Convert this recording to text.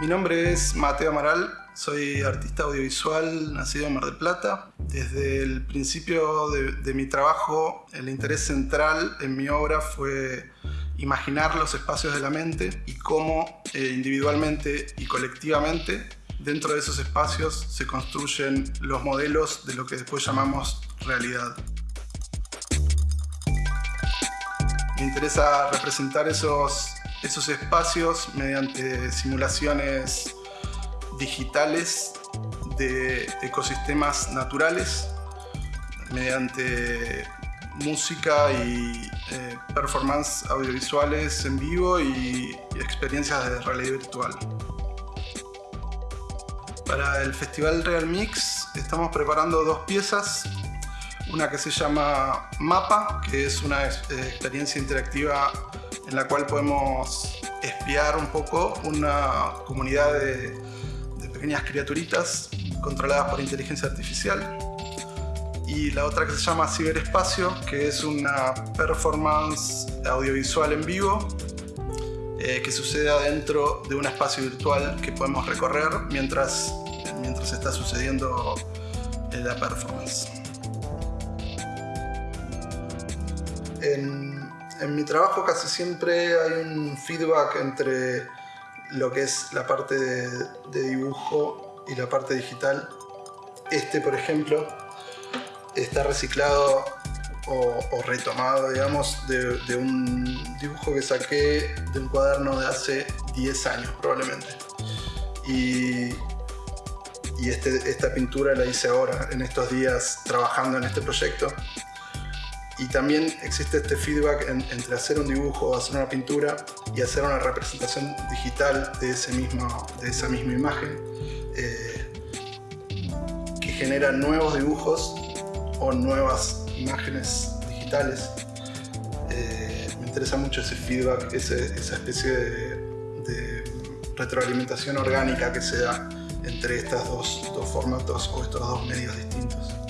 Mi nombre es Mateo Amaral, soy artista audiovisual nacido en Mar del Plata. Desde el principio de, mi trabajo, el interés central en mi obra fue imaginar los espacios de la mente y cómo eh, individualmente y colectivamente dentro de esos espacios se construyen los modelos de lo que después llamamos realidad. Me interesa representar esos esos espacios mediante simulaciones digitales de ecosistemas naturales, mediante música y eh, performance audiovisuales en vivo y, y experiencias de realidad virtual. Para el Festival Real Mix estamos preparando dos piezas una que se llama Mapa, que es una eh, experiencia interactiva en la cual podemos espiar un poco una comunidad de, pequeñas criaturitas controladas por inteligencia artificial. Y la otra que se llama Ciberespacio, que es una performance audiovisual en vivo eh, que sucede adentro de un espacio virtual que podemos recorrer mientras, mientras está sucediendo la performance. En, mi trabajo casi siempre hay un feedback entre lo que es la parte de, dibujo y la parte digital. Este, por ejemplo, está reciclado o, retomado, digamos, de, un dibujo que saqué de un cuaderno de hace 10 años, probablemente. Y, y este, esta pintura la hice ahora, en estos días, trabajando en este proyecto y también existe este feedback entre hacer un dibujo hacer una pintura y hacer una representación digital de, ese mismo, de esa misma imagen eh, que genera nuevos dibujos o nuevas imágenes digitales. Eh, me interesa mucho ese feedback, esa especie de, de, retroalimentación orgánica que se da entre estos dos, dos formatos o estos dos medios distintos.